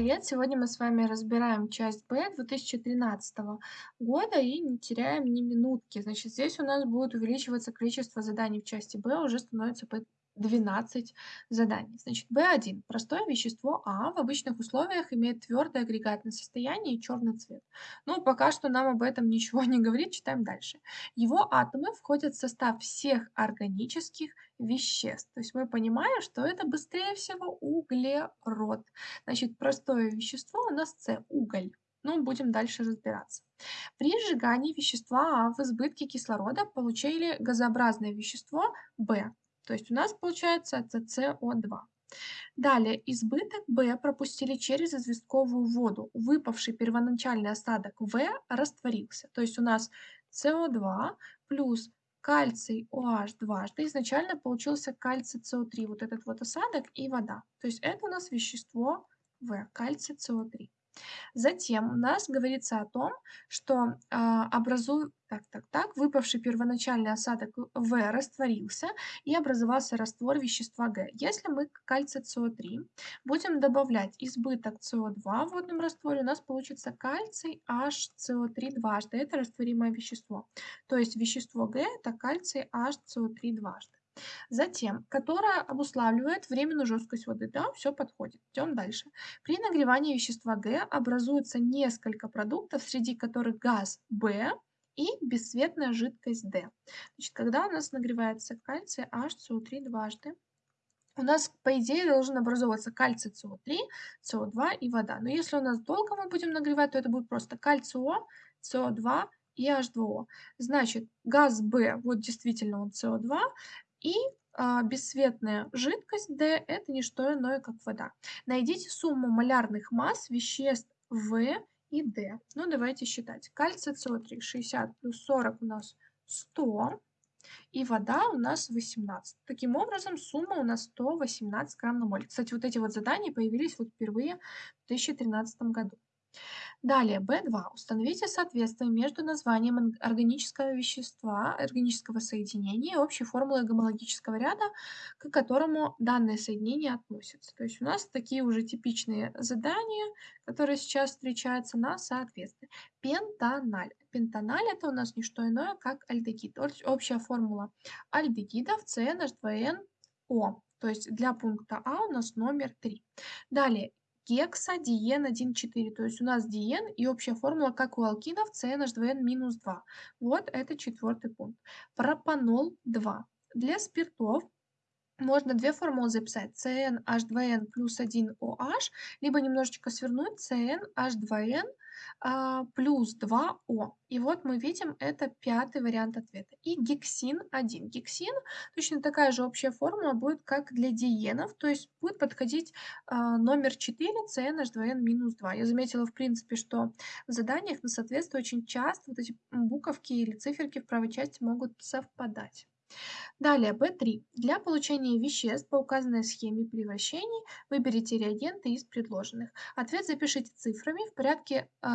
привет! Сегодня мы с вами разбираем часть Б 2013 года и не теряем ни минутки. Значит, здесь у нас будет увеличиваться количество заданий в части Б, уже становится по 12 заданий. Значит, B1. Простое вещество А в обычных условиях имеет твердое агрегатное состояние и черный цвет. Ну, пока что нам об этом ничего не говорит, читаем дальше. Его атомы входят в состав всех органических веществ. То есть мы понимаем, что это быстрее всего углерод. Значит, простое вещество у нас С, уголь. Ну, будем дальше разбираться. При сжигании вещества в избытке кислорода получили газообразное вещество В. То есть у нас получается это СО2. Далее, избыток В пропустили через известковую воду. Выпавший первоначальный осадок В растворился. То есть у нас СО2 плюс кальций OH дважды. Изначально получился кальций СО3, вот этот вот осадок и вода. То есть это у нас вещество В, кальций СО3. Затем у нас говорится о том, что э, образует, так, так, так, выпавший первоначальный осадок В растворился и образовался раствор вещества Г. Если мы к кальцию СО3 будем добавлять избыток СО2 в водном растворе, у нас получится кальций HCO3 дважды. Это растворимое вещество. То есть вещество Г это кальций HCO3 дважды. Затем, которая обуславливает временную жесткость воды. Да, все подходит. Идем дальше. При нагревании вещества Г образуется несколько продуктов, среди которых газ В и бесцветная жидкость D. Значит, когда у нас нагревается кальций HCO3 дважды, у нас, по идее, должен образовываться кальций СО3, СО2 и вода. Но если у нас долго мы будем нагревать, то это будет просто кальций О, СО2 и H2O. Значит, газ B, вот действительно он СО2, и а, бесцветная жидкость D – это не что иное, как вода. Найдите сумму малярных масс веществ В и D. Ну, давайте считать. Кальций СО3 60 плюс 40 у нас 100, и вода у нас 18. Таким образом, сумма у нас 118 грамм на моль. Кстати, вот эти вот задания появились вот впервые в 2013 году. Далее, B2. Установите соответствие между названием органического вещества, органического соединения и общей формулой гомологического ряда, к которому данное соединение относится. То есть у нас такие уже типичные задания, которые сейчас встречаются на соответствие. Пентаналь. Пентаналь это у нас не что иное, как альдегид. Общая формула альдегидов CNH2NO. То есть для пункта А у нас номер 3. Далее, гексадиен 1,4. То есть у нас диен и общая формула, как у алкинов, CnH2n минус 2. Вот это четвертый пункт. Пропанол 2. Для спиртов можно две формулы записать. CnH2n плюс 1OH, либо немножечко свернуть CnH2n а, плюс 2О. И вот мы видим, это пятый вариант ответа. И гексин 1. Гексин, точно такая же общая формула будет, как для диенов, то есть будет подходить а, номер 4 CnH2n-2. Я заметила, в принципе, что в заданиях на соответствие очень часто вот эти буковки или циферки в правой части могут совпадать. Далее, B3. Для получения веществ по указанной схеме превращений выберите реагенты из предложенных. Ответ запишите цифрами в порядке, э,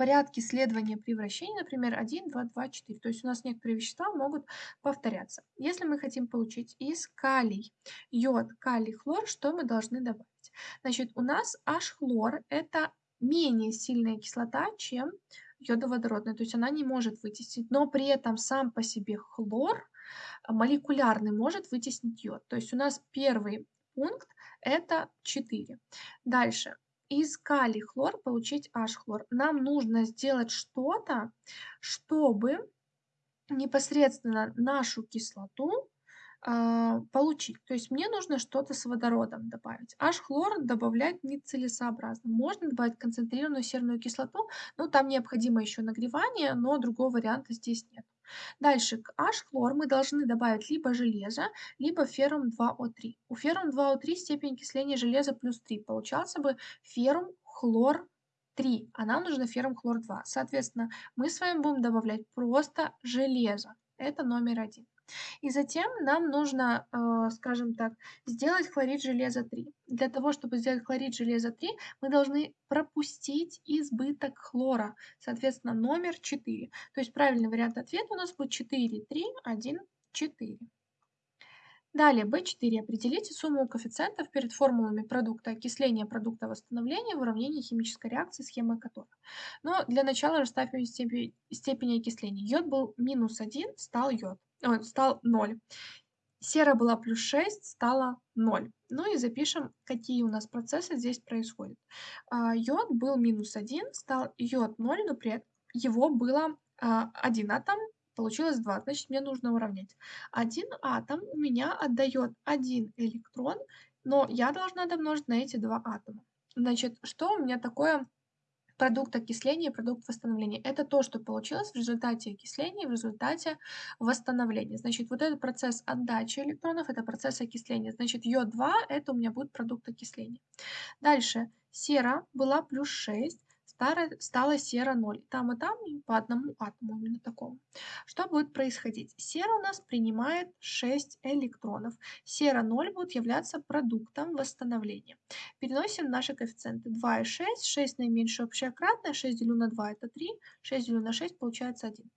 порядке следования превращений, например, 1, 2, 2, 4. То есть у нас некоторые вещества могут повторяться. Если мы хотим получить из калий, йод, калий, хлор, что мы должны добавить? Значит, у нас H-хлор – это менее сильная кислота, чем йодоводородная, то есть она не может вытеснить, но при этом сам по себе хлор молекулярный может вытеснить йод. То есть у нас первый пункт это 4. Дальше. Из калий хлор получить H-хлор. Нам нужно сделать что-то, чтобы непосредственно нашу кислоту э, получить. То есть мне нужно что-то с водородом добавить. H-хлор добавлять нецелесообразно. Можно добавить концентрированную серную кислоту, но там необходимо еще нагревание, но другого варианта здесь нет. Дальше к H-хлор мы должны добавить либо железо, либо феррум 2О3. У феррум 2О3 степень окисления железа плюс 3. Получался бы феррум хлор 3, а нам нужно феррум хлор 2. Соответственно, мы с вами будем добавлять просто железо. Это номер один. И затем нам нужно, э, скажем так, сделать хлорид железа 3. Для того, чтобы сделать хлорид железа 3, мы должны пропустить избыток хлора, соответственно, номер 4. То есть правильный вариант ответа у нас будет 4, 3, 1, 4. Далее, B4. Определите сумму коэффициентов перед формулами продукта окисления, продукта восстановления в уравнении химической реакции, схемы которых. Но для начала расставим степень, степени окисления. Йод был минус 1, стал йод, о, стал 0. Сера была плюс 6, стала 0. Ну и запишем, какие у нас процессы здесь происходят. А, йод был минус 1, стал йод 0, но при этом его было а, 1 атом, получилось 2, значит мне нужно уравнять. Один атом у меня отдает один электрон, но я должна домножить на эти два атома. Значит, что у меня такое продукт окисления и продукт восстановления. Это то, что получилось в результате окисления в результате восстановления. Значит, вот этот процесс отдачи электронов, это процесс окисления. Значит, йод-2 это у меня будет продукт окисления. Дальше, сера была плюс 6, стала сера 0. Там и там по одному атому, именно такому. Что будет происходить? Сера у нас принимает 6 электронов. Сера 0 будет являться продуктом восстановления. Переносим наши коэффициенты. 2 и 6. 6 наименьшее общее кратное. 6 делю на 2 это 3. 6 делю на 6 получается 1.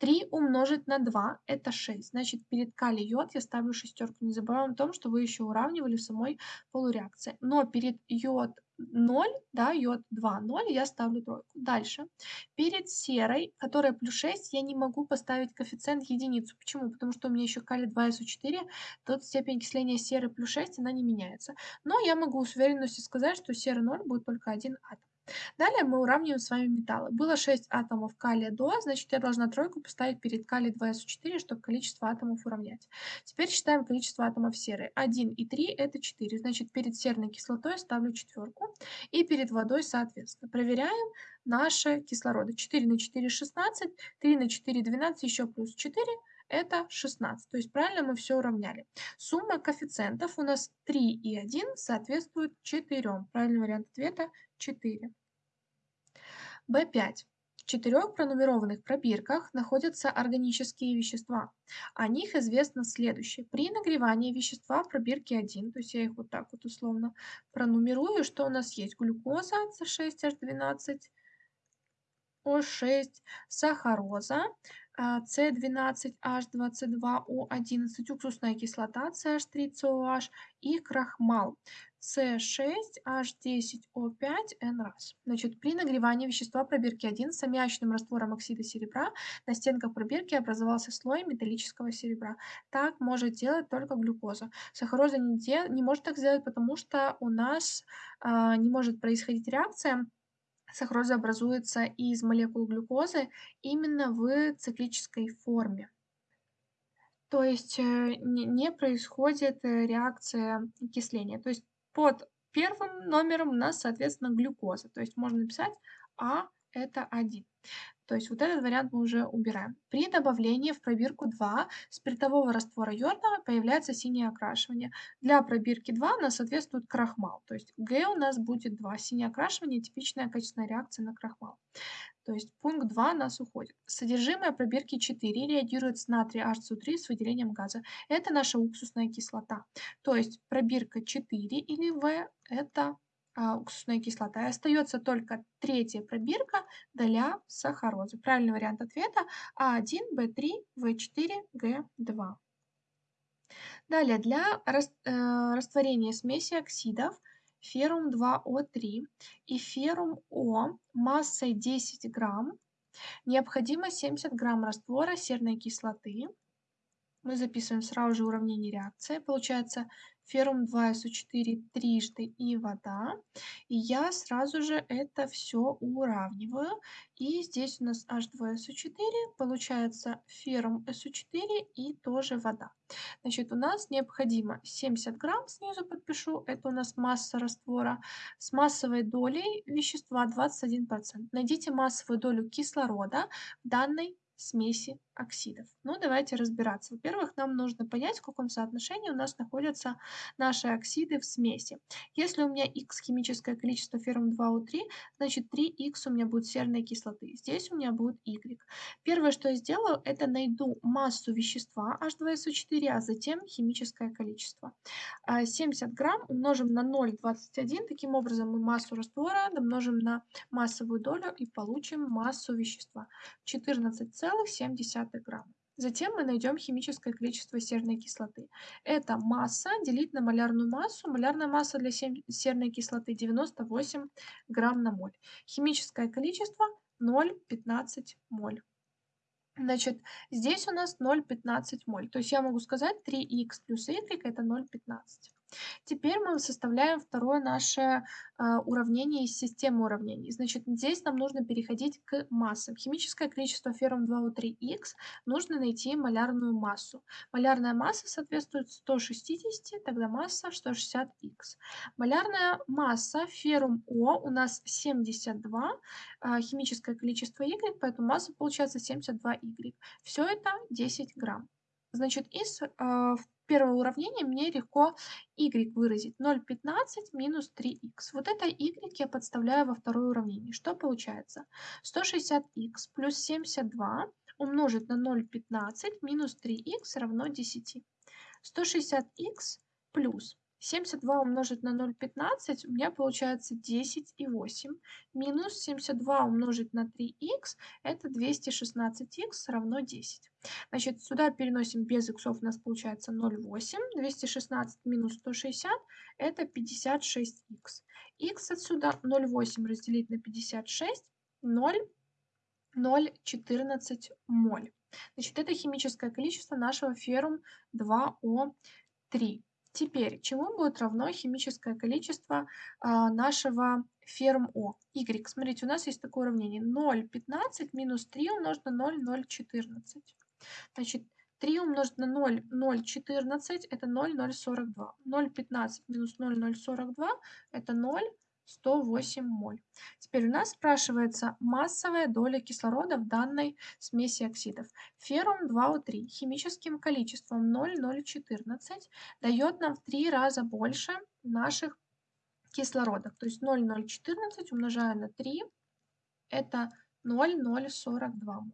3 умножить на 2 это 6. Значит, перед калий йод я ставлю шестерку. Не забываем о том, что вы еще уравнивали в самой полуреакции. Но перед йод 0, да, йод 2, 0, я ставлю тройку. Дальше. Перед серой, которая плюс 6, я не могу поставить коэффициент единицу. Почему? Потому что у меня еще калий 2СО4, тут степень окисления серы плюс 6, она не меняется. Но я могу с уверенностью сказать, что сера 0 будет только один атом. Далее мы уравниваем с вами металлы. Было 6 атомов калия до, значит я должна тройку поставить перед калий 2СО4, чтобы количество атомов уравнять. Теперь считаем количество атомов серы. 1 и 3 это 4, значит перед серной кислотой ставлю четверку и перед водой соответственно. Проверяем наши кислороды. 4 на 4 16, 3 на 4 12, еще плюс 4 это 16. То есть правильно мы все уравняли. Сумма коэффициентов у нас 3 и 1 соответствует 4. Правильный вариант ответа 4. B5. В четырех пронумерованных пробирках находятся органические вещества. О них известно следующее. При нагревании вещества в пробирке 1, то есть я их вот так вот условно пронумерую, что у нас есть глюкоза C6H12, O6, сахароза С12H22O11, уксусная кислота CH3COH и крахмал С6H10O5N раз. Значит, при нагревании вещества пробирки 1 с аммиачным раствором оксида серебра на стенках пробирки образовался слой металлического серебра. Так может делать только глюкоза. Сахароза не, дел... не может так сделать, потому что у нас э, не может происходить реакция Сахароза образуется из молекул глюкозы именно в циклической форме. То есть э, не происходит э, реакция окисления. То есть под первым номером у нас, соответственно, глюкоза. То есть можно написать А это 1. То есть вот этот вариант мы уже убираем. При добавлении в пробирку 2 спиртового раствора йода появляется синее окрашивание. Для пробирки 2 у нас соответствует крахмал. То есть Г у нас будет 2. Синее окрашивание – типичная качественная реакция на крахмал. То есть пункт 2 у нас уходит. Содержимое пробирки 4 реагирует с натрий HCO3 с выделением газа. Это наша уксусная кислота. То есть пробирка 4 или В – это а, уксусная кислота. И остается только третья пробирка для сахарозы. Правильный вариант ответа А1, Б3, В4, Г2. Далее, для э, растворения смеси оксидов феррум 2О3 и феррум О массой 10 грамм необходимо 70 грамм раствора серной кислоты. Мы записываем сразу же уравнение реакции. Получается феррум 2СО4 трижды и вода. И я сразу же это все уравниваю. И здесь у нас H2SO4, получается феррум SO4 и тоже вода. Значит, у нас необходимо 70 грамм, снизу подпишу, это у нас масса раствора, с массовой долей вещества 21%. Найдите массовую долю кислорода в данной смеси оксидов. Ну, давайте разбираться. Во-первых, нам нужно понять, в каком соотношении у нас находятся наши оксиды в смеси. Если у меня X химическое количество феррум 2O3, значит 3X у меня будет серной кислоты. Здесь у меня будет Y. Первое, что я сделаю, это найду массу вещества H2SO4, а затем химическое количество. 70 а, грамм умножим на 0,21. Таким образом мы массу раствора домножим на массовую долю и получим массу вещества. 14,7 грамма. Затем мы найдем химическое количество серной кислоты. Это масса делить на малярную массу. Малярная масса для серной кислоты 98 грамм на моль. Химическое количество 0,15 моль. Значит, здесь у нас 0,15 моль. То есть я могу сказать 3х плюс y это 0,15. Теперь мы составляем второе наше а, уравнение из системы уравнений. Значит, здесь нам нужно переходить к массам. Химическое количество феррум 2O3Х нужно найти малярную массу. Малярная масса соответствует 160, тогда масса 160Х. Малярная масса феррум О у нас 72, а, химическое количество Y, поэтому масса получается 72Y. Все это 10 грамм. Значит, из э, первого уравнения мне легко y выразить. 0,15 минус 3х. Вот это y я подставляю во второе уравнение. Что получается? 160х плюс 72 умножить на 0,15 минус 3х равно 10. 160х плюс 72 умножить на 0,15 у меня получается 10,8. Минус 72 умножить на 3х это 216х равно 10. Значит, сюда переносим без иксов, у нас получается 0,8. 216 минус 160 это 56х. х отсюда 0,8 разделить на 56, 0, 0,14 моль. Значит, это химическое количество нашего феррум 2О3. Теперь, чему будет равно химическое количество а, нашего ферм О? Y. Смотрите, у нас есть такое уравнение. 0,15 минус 3 умножить на 0, 0,14. Значит, 3 умножить на 0, 0,14 это 0, 0,42. 0,15 минус 0, 0,42 это 0, 108 моль. Теперь у нас спрашивается массовая доля кислорода в данной смеси оксидов. Феррум 2О3 химическим количеством 0,014 дает нам в 3 раза больше наших кислородов. То есть 0,014 умножаю на 3, это 0,042 моль.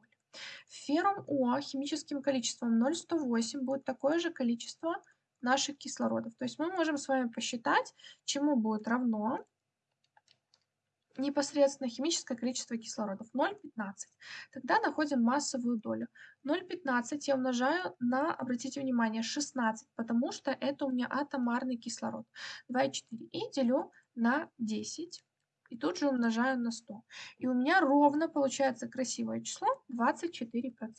Феррум О химическим количеством 0,108 будет такое же количество наших кислородов. То есть мы можем с вами посчитать, чему будет равно непосредственно химическое количество кислородов 0,15. Тогда находим массовую долю. 0,15 я умножаю на, обратите внимание, 16, потому что это у меня атомарный кислород. 2,4. И делю на 10. И тут же умножаю на 100. И у меня ровно получается красивое число 24%.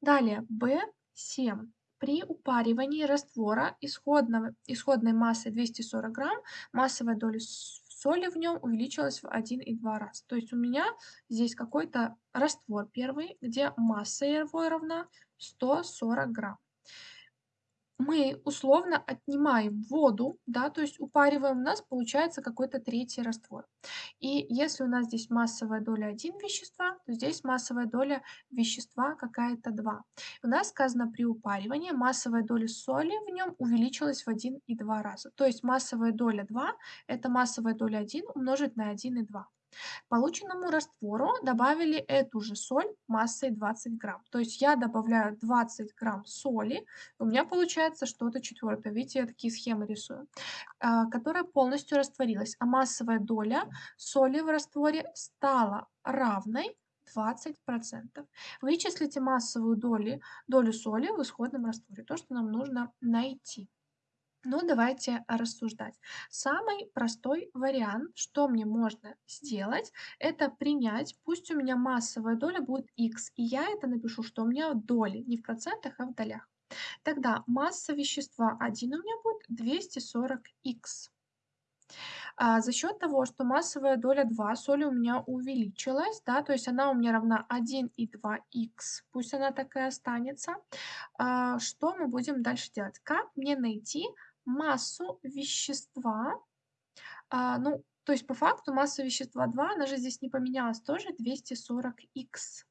Далее, B7. При упаривании раствора исходного, исходной массой 240 грамм массовая доля соли в нем увеличилась в 1,2 раз. То есть у меня здесь какой-то раствор первый, где масса его равна 140 грамм мы условно отнимаем воду, да, то есть упариваем, у нас получается какой-то третий раствор. И если у нас здесь массовая доля 1 вещества, то здесь массовая доля вещества какая-то 2. У нас сказано при упаривании массовая доля соли в нем увеличилась в 1,2 раза. То есть массовая доля 2 это массовая доля 1 умножить на 1,2. Полученному раствору добавили эту же соль массой 20 грамм. То есть я добавляю 20 грамм соли, у меня получается что-то четвертое. Видите, я такие схемы рисую, а, которая полностью растворилась. А массовая доля соли в растворе стала равной 20%. Вычислите массовую долю, долю соли в исходном растворе, то, что нам нужно найти. Ну, давайте рассуждать. Самый простой вариант, что мне можно сделать, это принять, пусть у меня массовая доля будет x, и я это напишу, что у меня доли, не в процентах, а в долях. Тогда масса вещества 1 у меня будет 240х. А за счет того, что массовая доля 2 соли у меня увеличилась, да, то есть она у меня равна 1 и 2х, пусть она такая останется, а, что мы будем дальше делать? Как мне найти массу вещества. А, ну, то есть по факту масса вещества 2, она же здесь не поменялась, тоже 240х.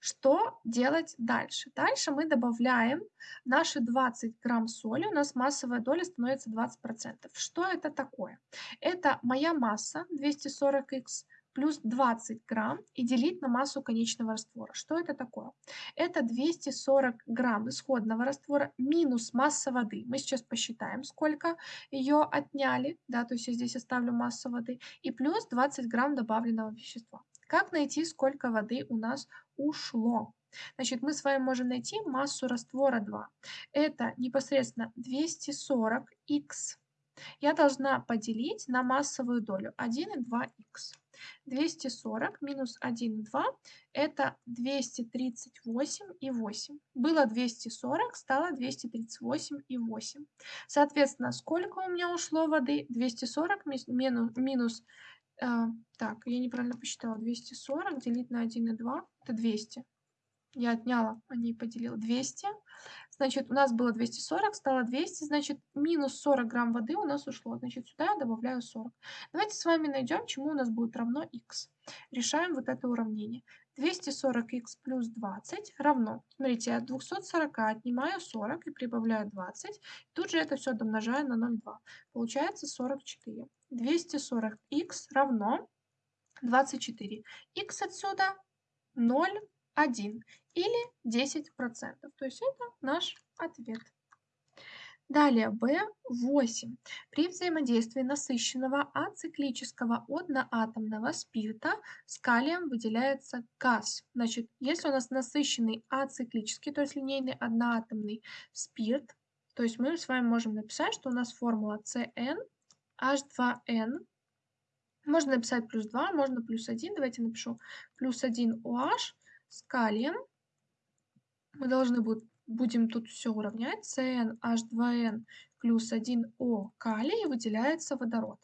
Что делать дальше? Дальше мы добавляем наши 20 грамм соли, у нас массовая доля становится 20%. Что это такое? Это моя масса 240х плюс 20 грамм и делить на массу конечного раствора. Что это такое? Это 240 грамм исходного раствора минус масса воды. Мы сейчас посчитаем, сколько ее отняли, да, то есть я здесь оставлю массу воды, и плюс 20 грамм добавленного вещества. Как найти, сколько воды у нас ушло? Значит, мы с вами можем найти массу раствора 2. Это непосредственно 240х я должна поделить на массовую долю 1 и 2х. 240 минус 1 и 2 это 238 и 8. Было 240, стало 238 и 8. Соответственно, сколько у меня ушло воды? 240 минус, минус э, так, я неправильно посчитала, 240 делить на 1 и 2 это 200. Я отняла, а не поделила 200. Значит, у нас было 240, стало 200, значит, минус 40 грамм воды у нас ушло. Значит, сюда я добавляю 40. Давайте с вами найдем, чему у нас будет равно x. Решаем вот это уравнение. 240х плюс 20 равно, смотрите, от 240 отнимаю 40 и прибавляю 20. Тут же это все домножаю на 0,2. Получается 44. 240х равно 24. х отсюда 0, 1 или 10%. То есть это наш ответ. Далее B8. При взаимодействии насыщенного ациклического одноатомного спирта с калием выделяется газ. Значит, если у нас насыщенный ациклический, то есть линейный одноатомный спирт, то есть мы с вами можем написать, что у нас формула CN H2N. Можно написать плюс 2, можно плюс 1. Давайте напишу плюс 1 OH с калием. Мы должны будем, будем тут все уравнять. CnH2n плюс 1O калий выделяется водород,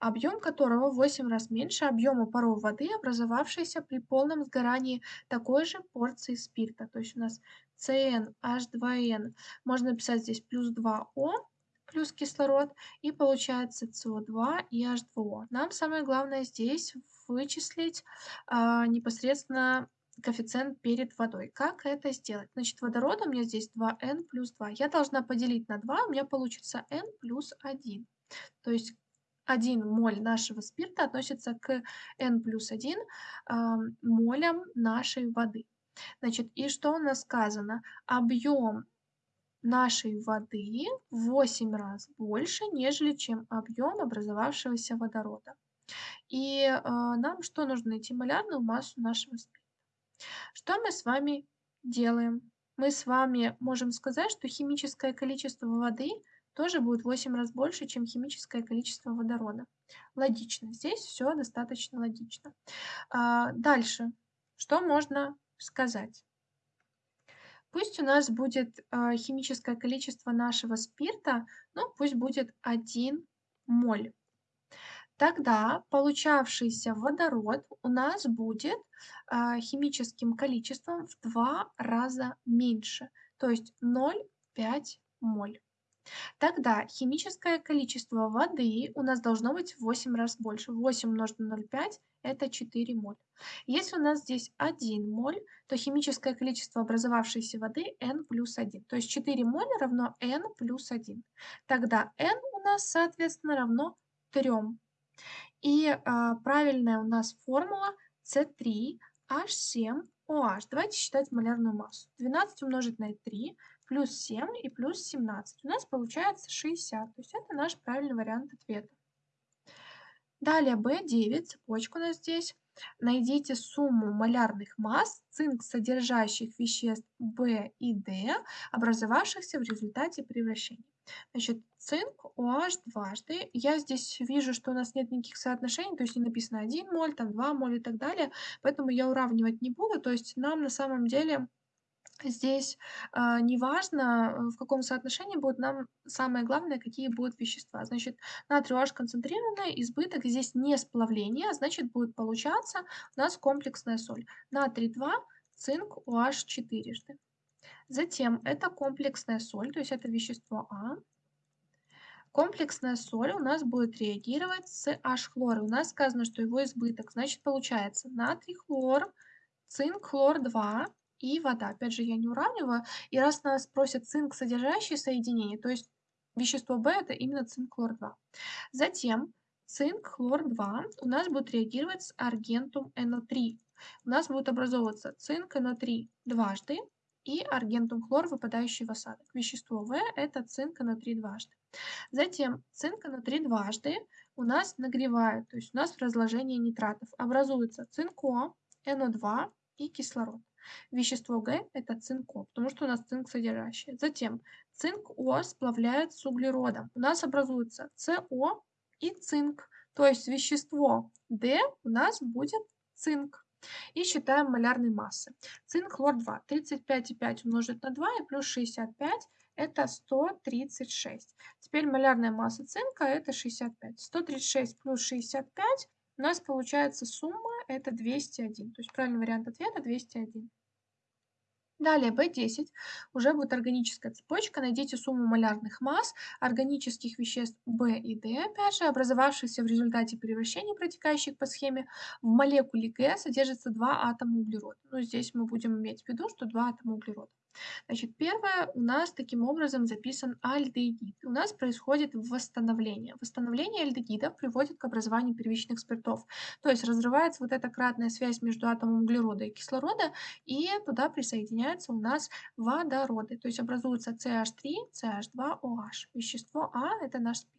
объем которого в 8 раз меньше объема паров воды, образовавшейся при полном сгорании такой же порции спирта. То есть у нас CnH2n можно написать здесь плюс 2O плюс кислород, и получается СО2 и H2O. Нам самое главное здесь вычислить а, непосредственно коэффициент перед водой. Как это сделать? Значит, водорода у меня здесь 2n плюс 2. Я должна поделить на 2, у меня получится n плюс 1. То есть 1 моль нашего спирта относится к n плюс 1 э, молям нашей воды. Значит, и что у нас сказано? Объем нашей воды в 8 раз больше, нежели чем объем образовавшегося водорода. И э, нам что нужно найти? Малярную массу нашего спирта. Что мы с вами делаем? Мы с вами можем сказать, что химическое количество воды тоже будет в 8 раз больше, чем химическое количество водорода. Логично. Здесь все достаточно логично. А, дальше. Что можно сказать? Пусть у нас будет а, химическое количество нашего спирта, ну пусть будет 1 моль. Тогда получавшийся водород у нас будет а, химическим количеством в два раза меньше, то есть 0,5 моль. Тогда химическое количество воды у нас должно быть в 8 раз больше. 8 умножить на 0,5 это 4 моль. Если у нас здесь 1 моль, то химическое количество образовавшейся воды n плюс 1. То есть 4 моль равно n плюс 1. Тогда n у нас, соответственно, равно 3 и а, правильная у нас формула C3H7OH. Давайте считать малярную массу. 12 умножить на 3 плюс 7 и плюс 17. У нас получается 60. То есть это наш правильный вариант ответа. Далее B9, цепочка у нас здесь. Найдите сумму малярных масс цинк содержащих веществ В и D, образовавшихся в результате превращения. Значит, цинк OH дважды. Я здесь вижу, что у нас нет никаких соотношений, то есть не написано 1 моль, там 2 моль и так далее, поэтому я уравнивать не буду. То есть нам на самом деле здесь э, не важно, в каком соотношении будет, нам самое главное, какие будут вещества. Значит, натрий OH концентрированная, избыток, здесь не сплавление, а значит будет получаться у нас комплексная соль. Натрий 2, цинк OH четырежды. Затем это комплексная соль, то есть это вещество А. Комплексная соль у нас будет реагировать с H-хлором. У нас сказано, что его избыток. Значит, получается натрий хлор, цинк хлор 2 и вода. Опять же, я не уравниваю. И раз нас просят цинк содержащие соединения, то есть вещество В это именно цинк хлор 2. Затем цинк хлор 2 у нас будет реагировать с аргентум НО3. У нас будет образовываться цинк НО3 дважды и аргентум хлор, выпадающий в осадок. Вещество В – это цинк НО3 дважды. Затем цинк НО3 дважды у нас нагревают, то есть у нас в разложении нитратов образуется цинко, НО2 и кислород. Вещество Г – это цинко, потому что у нас цинк содержащий. Затем цинк О сплавляет с углеродом. У нас образуется СО и цинк. То есть вещество D у нас будет цинк. И считаем малярные массы. Цинк хлор 2. 35,5 умножить на 2 и плюс 65 это 136. Теперь малярная масса цинка это 65. 136 плюс 65 у нас получается сумма это 201. То есть правильный вариант ответа 201. Далее B10 уже будет органическая цепочка. Найдите сумму малярных масс органических веществ B и D, опять же, образовавшихся в результате превращений, протекающих по схеме. В молекуле Г содержится два атома углерода. Ну, здесь мы будем иметь в виду, что два атома углерода. Значит, первое у нас таким образом записан альдегид. У нас происходит восстановление. Восстановление альдегидов приводит к образованию первичных спиртов. То есть разрывается вот эта кратная связь между атомом углерода и кислорода, и туда присоединяются у нас водороды. То есть образуется CH3, CH2OH. Вещество А – это наш спирт.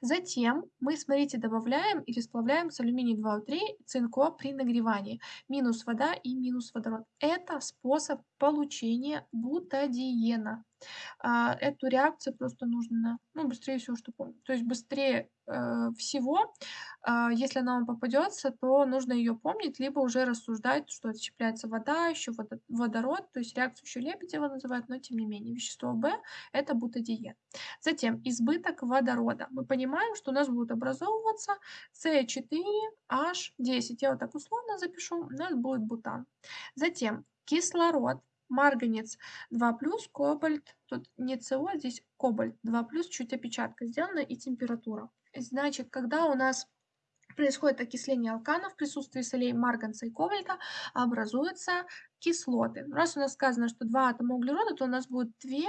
Затем мы, смотрите, добавляем и расплавляем с алюминий 2О3 цинко при нагревании. Минус вода и минус водород. Это способ получения бутадиена. А, эту реакцию просто нужно, ну, быстрее всего, что помню. То есть быстрее э, всего, э, если она вам попадется, то нужно ее помнить, либо уже рассуждать, что отщепляется вода, еще водород, то есть реакцию еще Лебедева называют, но тем не менее. Вещество В – это бутадиен. Затем избыток водорода. Мы понимаем, что у нас будут образовываться С4H10. Я вот так условно запишу, у нас будет бутан. Затем кислород марганец 2 кобальт, тут не СО, а здесь кобальт 2 чуть опечатка сделана и температура. Значит, когда у нас происходит окисление алканов в присутствии солей марганца и кобальта, образуются кислоты. Раз у нас сказано, что два атома углерода, то у нас будет две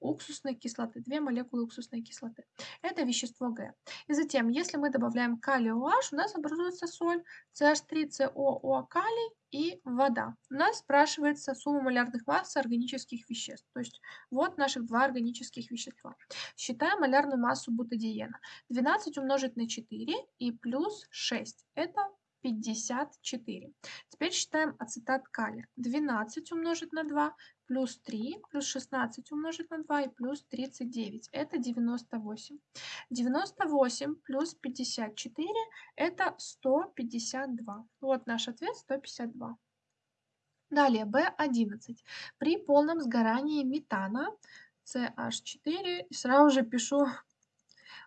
уксусной кислоты, две молекулы уксусной кислоты. Это вещество Г. И затем, если мы добавляем калий OH, у нас образуется соль CH3COO калий и вода. У нас спрашивается сумма малярных масс органических веществ. То есть вот наших два органических вещества. Считаем малярную массу бутадиена. 12 умножить на 4 и плюс 6. Это 54. Теперь считаем ацетат калия. 12 умножить на 2 плюс 3 плюс 16 умножить на 2 и плюс 39. Это 98. 98 плюс 54 это 152. Вот наш ответ 152. Далее B11. При полном сгорании метана CH4 сразу же пишу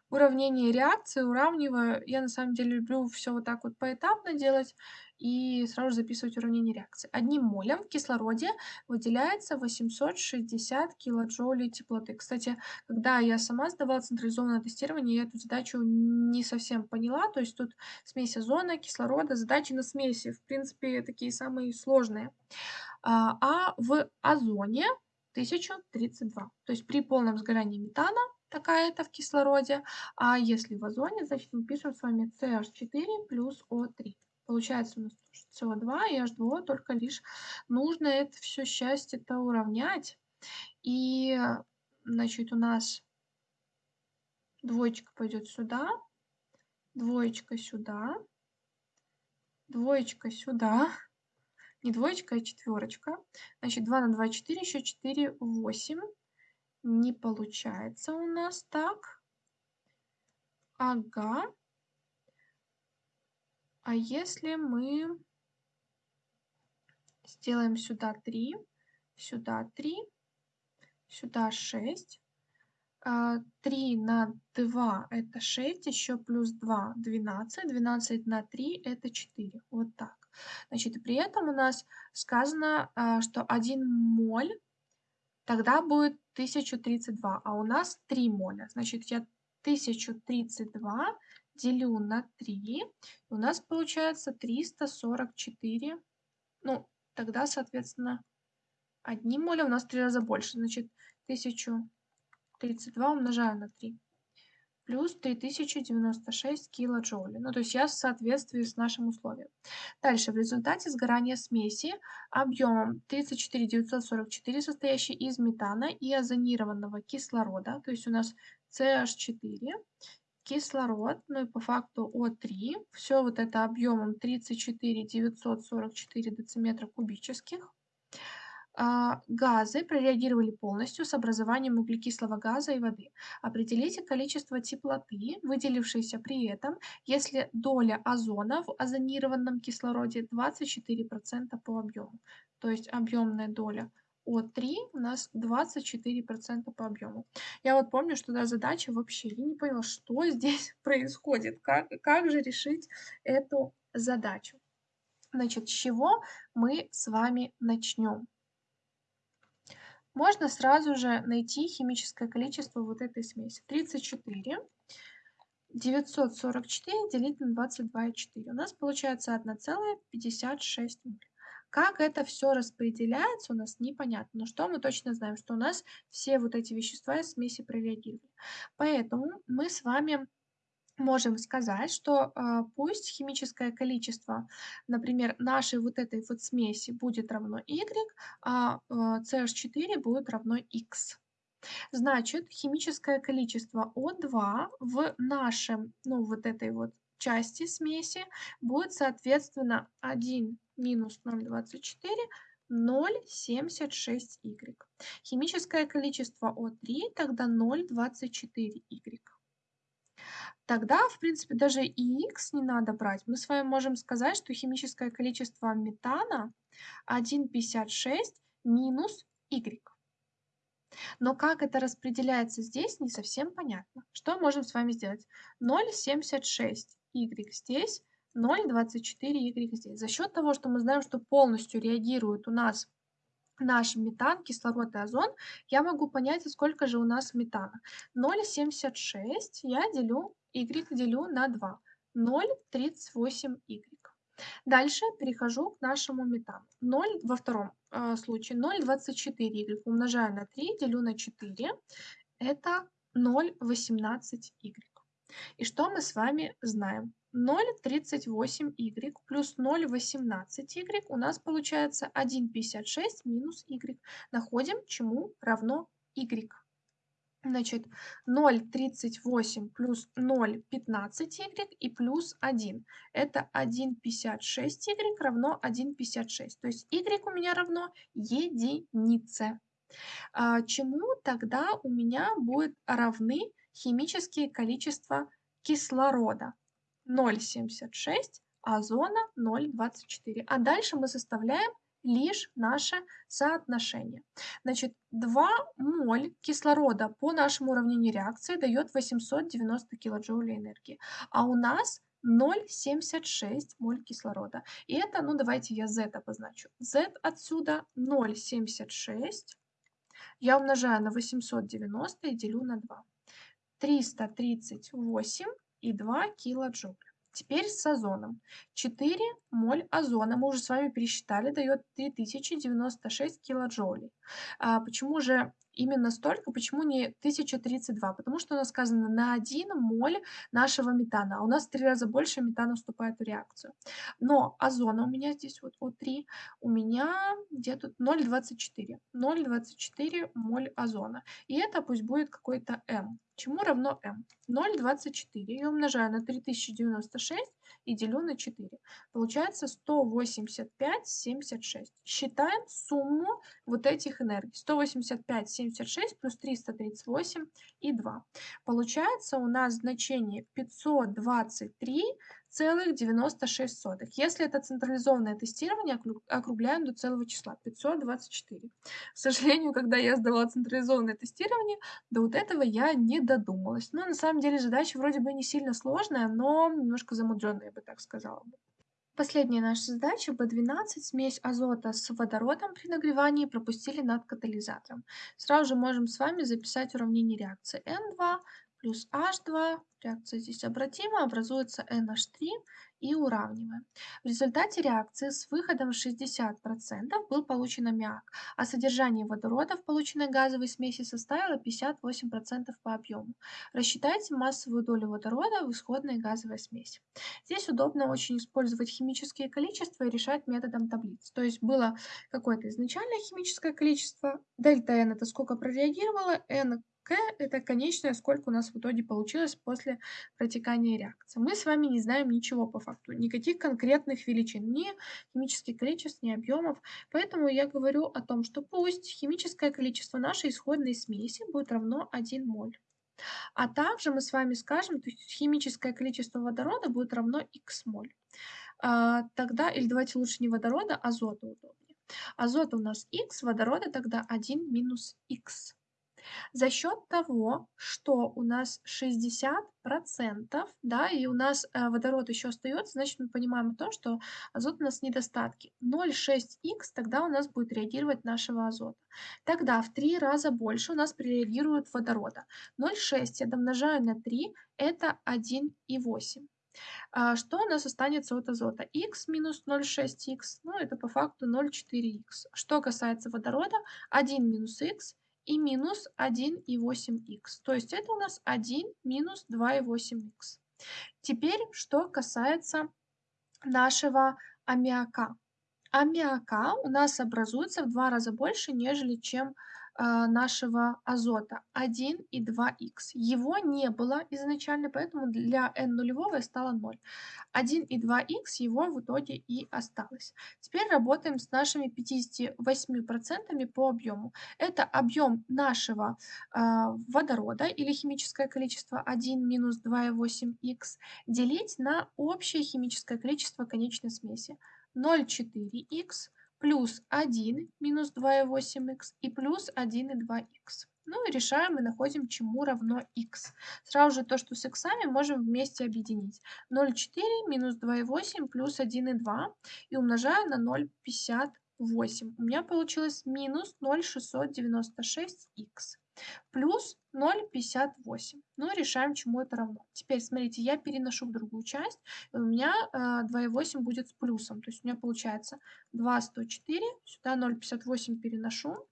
уравнение реакции, уравниваю. Я на самом деле люблю все вот так вот поэтапно делать и сразу записывать уравнение реакции. Одним молем в кислороде выделяется 860 килоджоулей теплоты. Кстати, когда я сама сдавала централизованное тестирование, я эту задачу не совсем поняла. То есть тут смесь озона, кислорода, задачи на смеси, в принципе, такие самые сложные. А, а в озоне 1032. То есть при полном сгорании метана такая-то в кислороде, а если в озоне, значит мы пишем с вами CH4 плюс O3. Получается у нас СО2 и H2O, только лишь нужно это все счастье-то уравнять. И, значит, у нас двоечка пойдет сюда, двоечка сюда, двоечка сюда, не двоечка, а четверочка. Значит, 2 на 2, 4, еще 4, 8. Не получается у нас так. Ага. А если мы сделаем сюда 3, сюда 3, сюда 6, 3 а, на 2 это 6, еще плюс 2 12, 12 на 3 это 4. Вот так. Значит, при этом у нас сказано, а, что 1 моль тогда будет 1032, а у нас 3 моля. Значит, я 1032 делю на 3, у нас получается 344. Ну, тогда, соответственно, одним молем у нас в 3 раза больше. Значит, 1032 умножаю на 3. Плюс 3096 килоджоулей. Ну, то есть я в соответствии с нашим условием. Дальше, в результате сгорания смеси объемом 34944, состоящей из метана и озонированного кислорода, то есть у нас CH4, кислород, ну и по факту О3, все вот это объемом 34 944 дециметра кубических, газы прореагировали полностью с образованием углекислого газа и воды. Определите количество теплоты, выделившейся при этом, если доля озона в озонированном кислороде 24% по объему. То есть объемная доля О3 у нас 24% по объему. Я вот помню, что да, задача вообще, я не поняла, что здесь происходит, как, как же решить эту задачу. Значит, с чего мы с вами начнем? Можно сразу же найти химическое количество вот этой смеси. 34 944 делить на 22,4. У нас получается 1,56 моль. Как это все распределяется, у нас непонятно. Но что мы точно знаем, что у нас все вот эти вещества из смеси прореагировали. Поэтому мы с вами можем сказать, что э, пусть химическое количество, например, нашей вот этой вот смеси будет равно y, а э, CH4 будет равно x. Значит, химическое количество О2 в нашем, ну, вот этой вот части смеси будет, соответственно, 1 минус 0,24, 0,76y. Химическое количество О3 тогда 0,24y. Тогда, в принципе, даже и x не надо брать. Мы с вами можем сказать, что химическое количество метана 1,56 минус y. Но как это распределяется здесь, не совсем понятно. Что можем с вами сделать? 0,76 y здесь, 0,24 y здесь. За счет того, что мы знаем, что полностью реагирует у нас наш метан, кислород и озон, я могу понять, сколько же у нас метана. 0,76 я делю y делю на 2. 0,38y. Дальше перехожу к нашему метану. 0 во втором э, случае 0,24y умножаю на 3, делю на 4. Это 0,18y. И что мы с вами знаем? 0,38y плюс 0,18y у нас получается 1,56 минус y. Находим, чему равно y. Значит, 0,38 плюс 0,15y и плюс 1. Это 1,56y равно 1,56. То есть y у меня равно единице. А, чему тогда у меня будут равны химические количества кислорода? 0,76, озона 0,24. А дальше мы составляем лишь наше соотношение. Значит, 2 моль кислорода по нашему уравнению реакции дает 890 килоджоулей энергии. А у нас 0,76 моль кислорода. И это, ну давайте я z обозначу. z отсюда 0,76 я умножаю на 890 и делю на 2. 338 и 2 килоджоуля. Теперь с озоном. 4 моль озона, мы уже с вами пересчитали, дает 3096 килоджоулей. А почему же именно столько, почему не 1032? Потому что у нас сказано на 1 моль нашего метана, а у нас в 3 раза больше метана вступает в реакцию. Но озона у меня здесь вот О3, у меня где тут 0,24. 0,24 моль озона. И это пусть будет какой-то М. Чему равно m? 0,24 я умножаю на 3096 и делю на 4. Получается 185,76. Считаем сумму вот этих энергий. 185,76 плюс 338 и 2. Получается у нас значение 523 целых 96 сотых. Если это централизованное тестирование, округляем до целого числа 524. К сожалению, когда я сдавала централизованное тестирование, до вот этого я не додумалась. Но на самом деле задача вроде бы не сильно сложная, но немножко замудренная, я бы так сказала. Последняя наша задача B12. Смесь азота с водородом при нагревании пропустили над катализатором. Сразу же можем с вами записать уравнение реакции N2 плюс H2, реакция здесь обратима, образуется NH3 и уравниваем. В результате реакции с выходом 60% был получен аммиак, а содержание водорода в полученной газовой смеси составило 58% по объему. Рассчитайте массовую долю водорода в исходной газовой смеси. Здесь удобно очень использовать химические количества и решать методом таблиц. То есть было какое-то изначальное химическое количество, дельта n это сколько прореагировало, n к – это конечное, сколько у нас в итоге получилось после протекания реакции. Мы с вами не знаем ничего по факту, никаких конкретных величин, ни химических количеств, ни объемов. Поэтому я говорю о том, что пусть химическое количество нашей исходной смеси будет равно 1 моль. А также мы с вами скажем, то есть химическое количество водорода будет равно х моль. А, тогда, или давайте лучше не водорода, а азота удобнее. Азота у нас х, водорода тогда 1 минус х. За счет того, что у нас 60%, да, и у нас э, водород еще остается, значит, мы понимаем то, что азот у нас недостатки. 0,6х тогда у нас будет реагировать нашего азота. Тогда в 3 раза больше у нас прореагирует водорода. 0,6 я домножаю на 3, это 1,8. А что у нас останется от азота? х минус 0,6х, ну это по факту 0,4х. Что касается водорода, 1 минус х и минус 1,8х. То есть это у нас 1 минус 2,8х. Теперь, что касается нашего аммиака. Аммиака у нас образуется в два раза больше, нежели чем нашего азота 1 и 2х. Его не было изначально, поэтому для n нулевого стало 0. 1 и 2х его в итоге и осталось. Теперь работаем с нашими 58% по объему. Это объем нашего э, водорода или химическое количество 1 минус 2,8х делить на общее химическое количество конечной смеси 0,4х плюс 1 минус 2,8х и плюс 1,2х. Ну и решаем и находим, чему равно х. Сразу же то, что с х можем вместе объединить. 0,4 минус 2,8 плюс 1,2 и умножаю на 0,58. У меня получилось минус 0,696х плюс 0,58. Ну, решаем, чему это равно. Теперь, смотрите, я переношу в другую часть, и у меня э, 2,8 будет с плюсом. То есть у меня получается 2,104, сюда 0,58 переношу,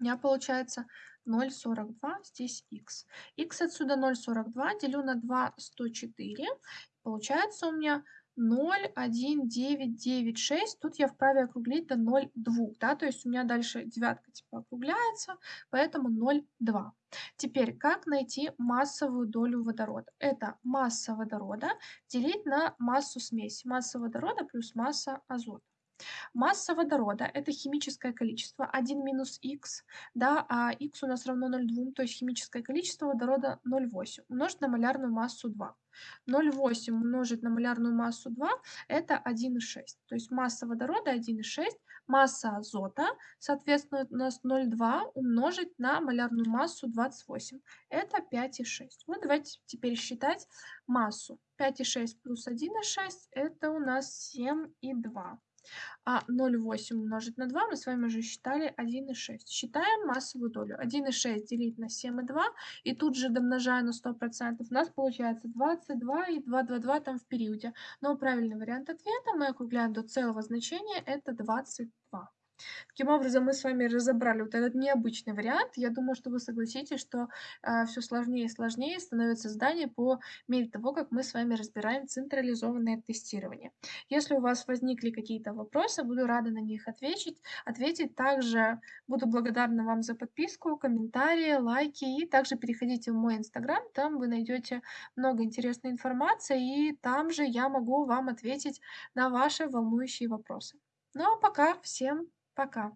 у меня получается 0,42, здесь х. х отсюда 0,42 делю на 2,104, получается у меня 0,1996. Тут я вправе округлить до 0,2, да, то есть у меня дальше девятка типа округляется, поэтому 0,2. Теперь, как найти массовую долю водорода? Это масса водорода делить на массу смеси. Масса водорода плюс масса азота. Масса водорода – это химическое количество 1 минус х, да, а х у нас равно 0,2, то есть химическое количество водорода 0,8 умножить на малярную массу 2. 0,8 умножить на малярную массу 2 – это 1,6. То есть масса водорода 1,6, масса азота, соответственно, у нас 0,2 умножить на малярную массу 28. Это 5,6. Вот давайте теперь считать массу. 5,6 плюс 1,6 – это у нас 7,2. А 0,8 умножить на 2 мы с вами уже считали 1,6. Считаем массовую долю. 1,6 делить на 7,2 и тут же домножая на 100%. У нас получается 22 и 2,22 там в периоде. Но правильный вариант ответа мы округляем до целого значения. Это 22. Таким образом, мы с вами разобрали вот этот необычный вариант. Я думаю, что вы согласитесь, что э, а, все сложнее и сложнее становится здание по мере того, как мы с вами разбираем централизованное тестирование. Если у вас возникли какие-то вопросы, буду рада на них ответить. ответить. Также буду благодарна вам за подписку, комментарии, лайки. И также переходите в мой инстаграм, там вы найдете много интересной информации, и там же я могу вам ответить на ваши волнующие вопросы. Ну а пока всем Пока.